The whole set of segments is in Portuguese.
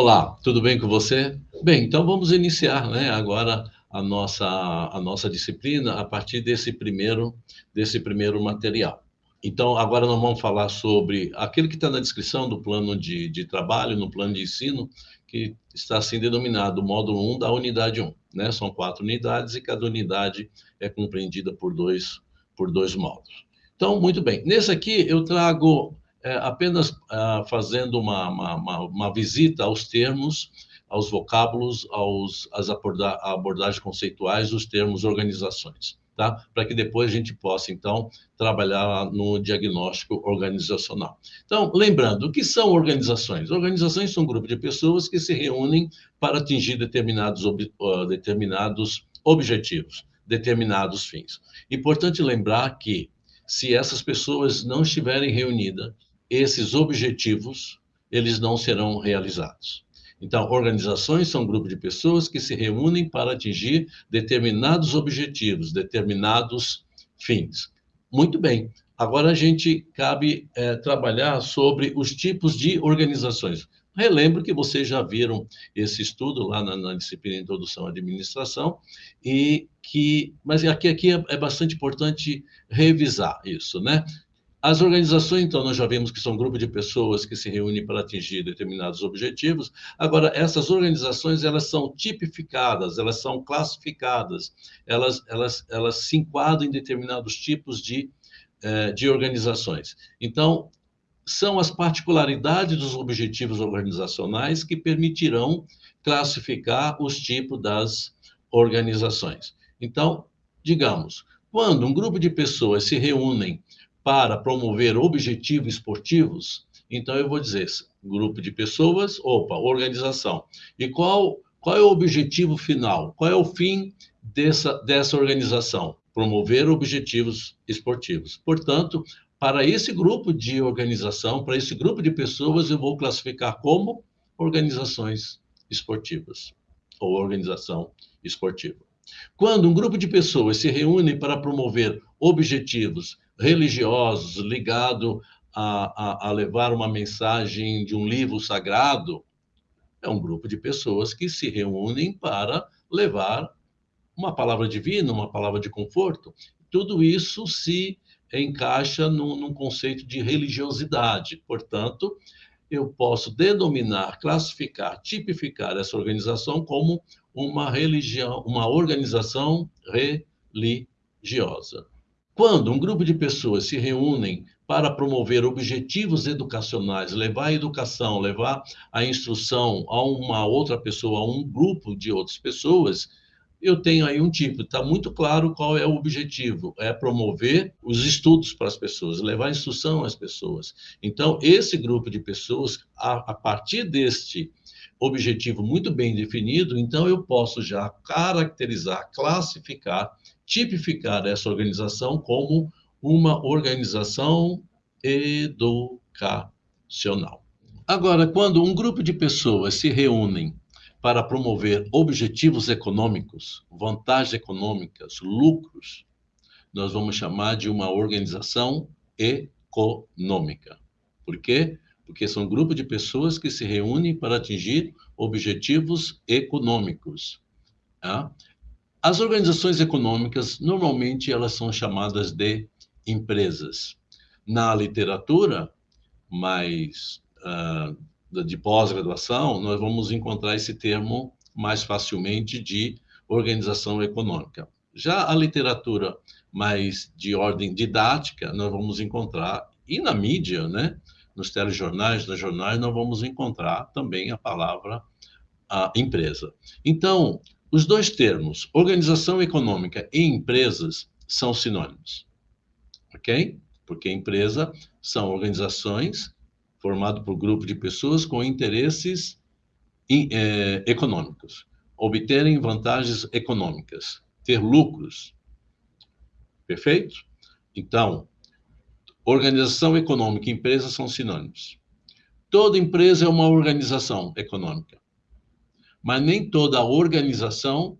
Olá, tudo bem com você? Bem, então vamos iniciar, né, agora a nossa a nossa disciplina a partir desse primeiro desse primeiro material. Então, agora nós vamos falar sobre aquele que está na descrição do plano de, de trabalho, no plano de ensino, que está assim denominado módulo 1 da unidade 1. Né? São quatro unidades e cada unidade é compreendida por dois, por dois módulos. Então, muito bem. Nesse aqui eu trago é, apenas ah, fazendo uma, uma, uma, uma, visita aos termos, aos vocábulos, aos, às aborda abordagens conceituais dos termos organizações, tá? Para que depois a gente possa, então, trabalhar no diagnóstico organizacional. Então, lembrando, o que são organizações? Organizações são um grupo de pessoas que se reúnem para atingir determinados, ob uh, determinados objetivos, determinados fins. Importante lembrar que, se essas pessoas não estiverem reunidas, esses objetivos eles não serão realizados. Então, organizações são um grupo de pessoas que se reúnem para atingir determinados objetivos, determinados fins. Muito bem. Agora a gente cabe é, trabalhar sobre os tipos de organizações. Relembro que vocês já viram esse estudo lá na, na disciplina Introdução à Administração, e que, mas aqui, aqui é, é bastante importante revisar isso, né? As organizações, então, nós já vimos que são um grupo de pessoas que se reúnem para atingir determinados objetivos. Agora, essas organizações, elas são tipificadas, elas são classificadas, elas, elas, elas se enquadram em determinados tipos de, eh, de organizações. Então, são as particularidades dos objetivos organizacionais que permitirão classificar os tipos das organizações. Então, digamos, quando um grupo de pessoas se reúnem para promover objetivos esportivos, então eu vou dizer grupo de pessoas, opa, organização. E qual, qual é o objetivo final? Qual é o fim dessa, dessa organização? Promover objetivos esportivos. Portanto, para esse grupo de organização, para esse grupo de pessoas, eu vou classificar como organizações esportivas ou organização esportiva. Quando um grupo de pessoas se reúne para promover objetivos religiosos ligado a, a, a levar uma mensagem de um livro sagrado, é um grupo de pessoas que se reúnem para levar uma palavra divina, uma palavra de conforto. Tudo isso se encaixa num, num, conceito de religiosidade. Portanto, eu posso denominar, classificar, tipificar essa organização como uma religião, uma organização religiosa. Quando um grupo de pessoas se reúnem para promover objetivos educacionais, levar a educação, levar a instrução a uma outra pessoa, a um grupo de outras pessoas, eu tenho aí um tipo, está muito claro qual é o objetivo, é promover os estudos para as pessoas, levar instrução às pessoas. Então, esse grupo de pessoas, a, a partir deste objetivo muito bem definido, então eu posso já caracterizar, classificar tipificar essa organização como uma organização educacional. Agora, quando um grupo de pessoas se reúnem para promover objetivos econômicos, vantagens econômicas, lucros, nós vamos chamar de uma organização econômica. Por quê? Porque são um grupo de pessoas que se reúnem para atingir objetivos econômicos. Tá? As organizações econômicas, normalmente, elas são chamadas de empresas. Na literatura, mais uh, de pós-graduação, nós vamos encontrar esse termo mais facilmente de organização econômica. Já a literatura mais de ordem didática, nós vamos encontrar, e na mídia, né, nos telejornais, nos jornais, nós vamos encontrar também a palavra a empresa. Então, os dois termos, organização econômica e empresas, são sinônimos. Ok? Porque empresa são organizações formadas por grupo de pessoas com interesses é, econômicos, obterem vantagens econômicas, ter lucros. Perfeito? Então, organização econômica e empresa são sinônimos. Toda empresa é uma organização econômica. Mas nem toda organização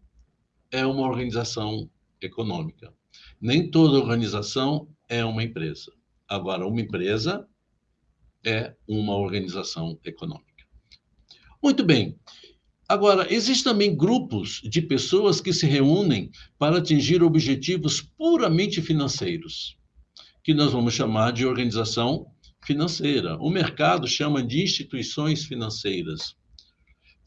é uma organização econômica. Nem toda organização é uma empresa. Agora, uma empresa é uma organização econômica. Muito bem. Agora, existem também grupos de pessoas que se reúnem para atingir objetivos puramente financeiros, que nós vamos chamar de organização financeira. O mercado chama de instituições financeiras.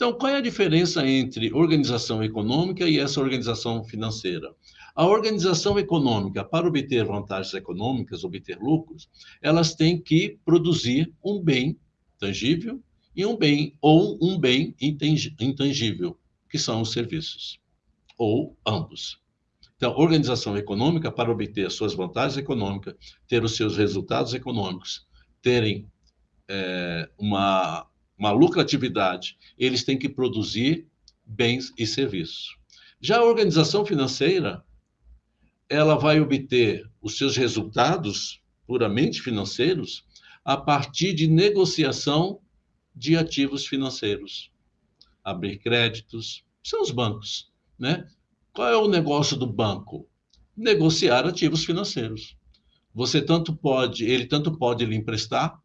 Então, qual é a diferença entre organização econômica e essa organização financeira? A organização econômica, para obter vantagens econômicas, obter lucros, elas têm que produzir um bem tangível e um bem ou um bem intangível, que são os serviços, ou ambos. Então, organização econômica, para obter suas vantagens econômicas, ter os seus resultados econômicos, terem é, uma, uma lucratividade, eles têm que produzir bens e serviços. Já a organização financeira, ela vai obter os seus resultados puramente financeiros a partir de negociação de ativos financeiros. Abrir créditos, são os bancos, né? Qual é o negócio do banco? Negociar ativos financeiros. Você tanto pode, ele tanto pode lhe emprestar,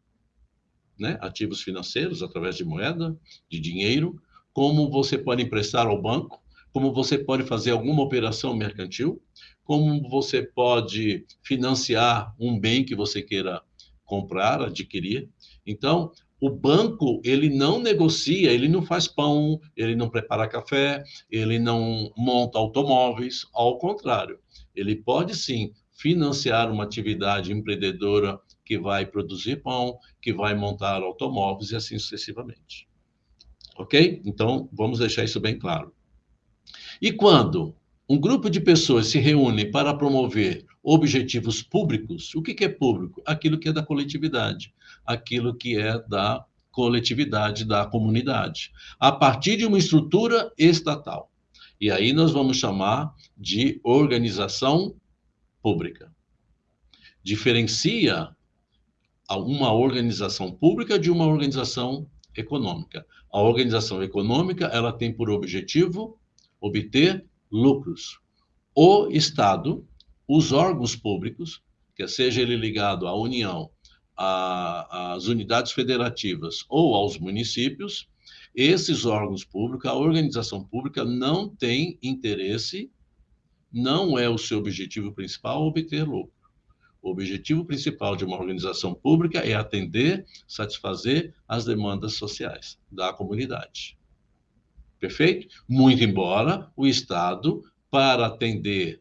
né, ativos financeiros através de moeda, de dinheiro, como você pode emprestar ao banco, como você pode fazer alguma operação mercantil, como você pode financiar um bem que você queira comprar, adquirir. Então, o banco, ele não negocia, ele não faz pão, ele não prepara café, ele não monta automóveis, ao contrário. Ele pode sim financiar uma atividade empreendedora que vai produzir pão, que vai montar automóveis e assim sucessivamente. Ok? Então, vamos deixar isso bem claro. E quando um grupo de pessoas se reúne para promover objetivos públicos, o que é público? Aquilo que é da coletividade, aquilo que é da coletividade, da comunidade, a partir de uma estrutura estatal. E aí nós vamos chamar de organização pública. Diferencia uma organização pública de uma organização econômica. A organização econômica, ela tem por objetivo obter lucros. O Estado, os órgãos públicos, que seja ele ligado à União, às unidades federativas ou aos municípios, esses órgãos públicos, a organização pública não tem interesse, não é o seu objetivo principal obter lucro. O objetivo principal de uma organização pública é atender, satisfazer as demandas sociais da comunidade. Perfeito? Muito embora o Estado, para atender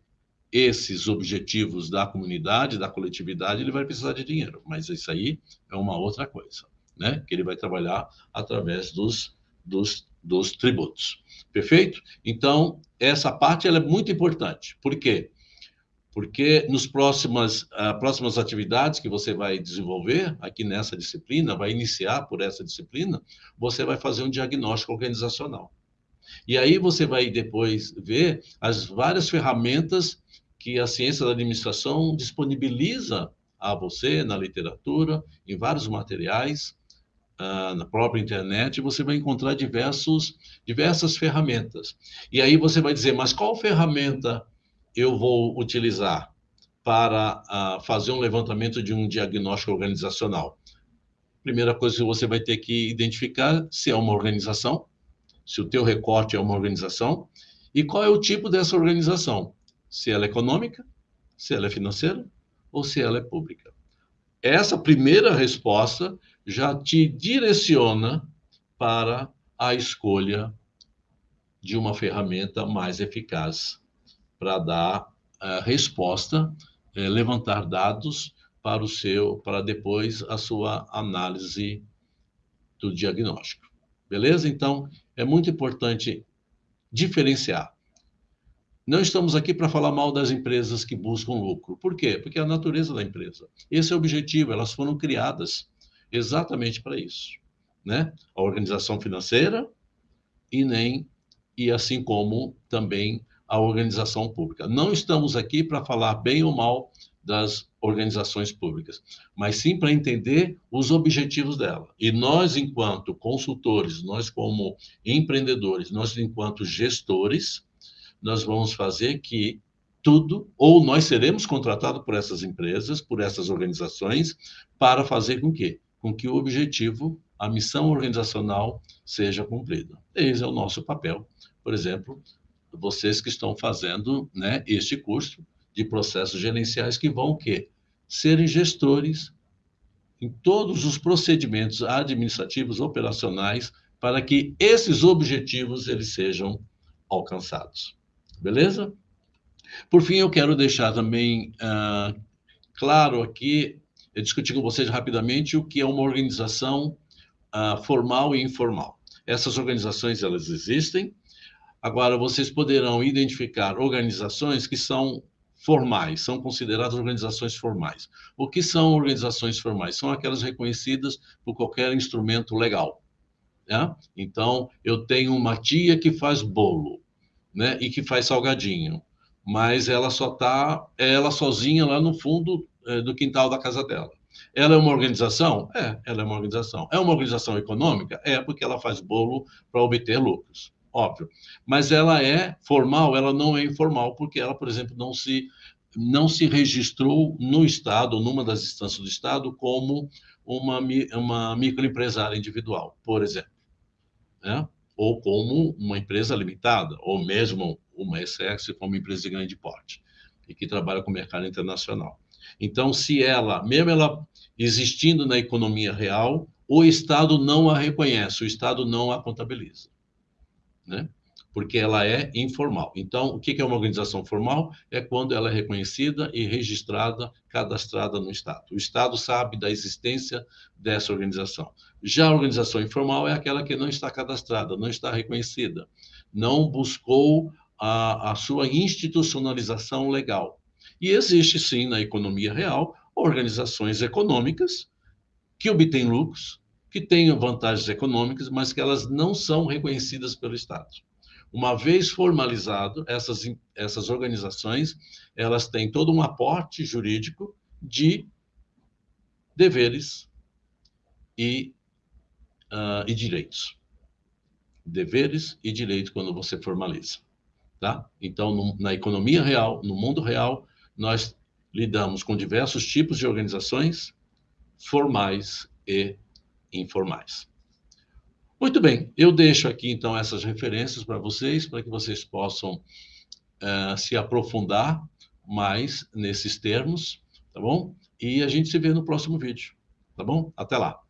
esses objetivos da comunidade, da coletividade, ele vai precisar de dinheiro. Mas isso aí é uma outra coisa, né? Que ele vai trabalhar através dos, dos, dos tributos. Perfeito? Então, essa parte ela é muito importante. Por quê? Porque nos próximas, uh, próximas atividades que você vai desenvolver aqui nessa disciplina, vai iniciar por essa disciplina, você vai fazer um diagnóstico organizacional. E aí você vai depois ver as várias ferramentas que a ciência da administração disponibiliza a você na literatura, em vários materiais, uh, na própria internet, você vai encontrar diversos, diversas ferramentas. E aí você vai dizer, mas qual ferramenta eu vou utilizar para uh, fazer um levantamento de um diagnóstico organizacional? Primeira coisa que você vai ter que identificar se é uma organização, se o teu recorte é uma organização, e qual é o tipo dessa organização se ela é econômica, se ela é financeira ou se ela é pública. Essa primeira resposta já te direciona para a escolha de uma ferramenta mais eficaz para dar a resposta, é, levantar dados para o seu, para depois a sua análise do diagnóstico. Beleza? Então, é muito importante diferenciar não estamos aqui para falar mal das empresas que buscam lucro. Por quê? Porque é a natureza da empresa. Esse é o objetivo, elas foram criadas exatamente para isso, né? A organização financeira e nem e assim como também a organização pública. Não estamos aqui para falar bem ou mal das organizações públicas, mas sim para entender os objetivos dela. E nós, enquanto consultores, nós como empreendedores, nós enquanto gestores, nós vamos fazer que tudo, ou nós seremos contratados por essas empresas, por essas organizações, para fazer com que, com que o objetivo a missão organizacional seja cumprida. Esse é o nosso papel. Por exemplo, vocês que estão fazendo né, este curso de processos gerenciais que vão o quê? Serem gestores em todos os procedimentos administrativos operacionais para que esses objetivos eles sejam alcançados. Beleza? Por fim, eu quero deixar também uh, claro aqui, discutir com vocês rapidamente o que é uma organização uh, formal e informal. Essas organizações, elas existem. Agora, vocês poderão identificar organizações que são formais, são consideradas organizações formais. O que são organizações formais? São aquelas reconhecidas por qualquer instrumento legal. Né? Então, eu tenho uma tia que faz bolo, né, e que faz salgadinho, mas ela só está, ela sozinha lá no fundo é, do quintal da casa dela. Ela é uma organização? É, ela é uma organização. É uma organização econômica? É, porque ela faz bolo para obter lucros, óbvio. Mas ela é formal, ela não é informal, porque ela, por exemplo, não se, não se registrou no Estado, numa das instâncias do Estado, como uma, uma microempresária individual, por exemplo. Né? Ou como uma empresa limitada, ou mesmo uma SX, como empresa de grande porte, e que trabalha com o mercado internacional. Então, se ela, mesmo ela existindo na economia real, o Estado não a reconhece, o Estado não a contabiliza, né? Porque ela é informal. Então, o que é uma organização formal? É quando ela é reconhecida e registrada, cadastrada no Estado. O Estado sabe da existência dessa organização. Já a organização informal é aquela que não está cadastrada, não está reconhecida, não buscou a, a sua institucionalização legal. E existe, sim, na economia real, organizações econômicas que obtêm lucros, que têm vantagens econômicas, mas que elas não são reconhecidas pelo Estado. Uma vez formalizado, essas, essas organizações, elas têm todo um aporte jurídico de deveres e, uh, e direitos. Deveres e direitos quando você formaliza. Tá? Então, no, na economia real, no mundo real, nós lidamos com diversos tipos de organizações, formais e informais. Muito bem, eu deixo aqui então essas referências para vocês, para que vocês possam uh, se aprofundar mais nesses termos, tá bom? E a gente se vê no próximo vídeo, tá bom? Até lá!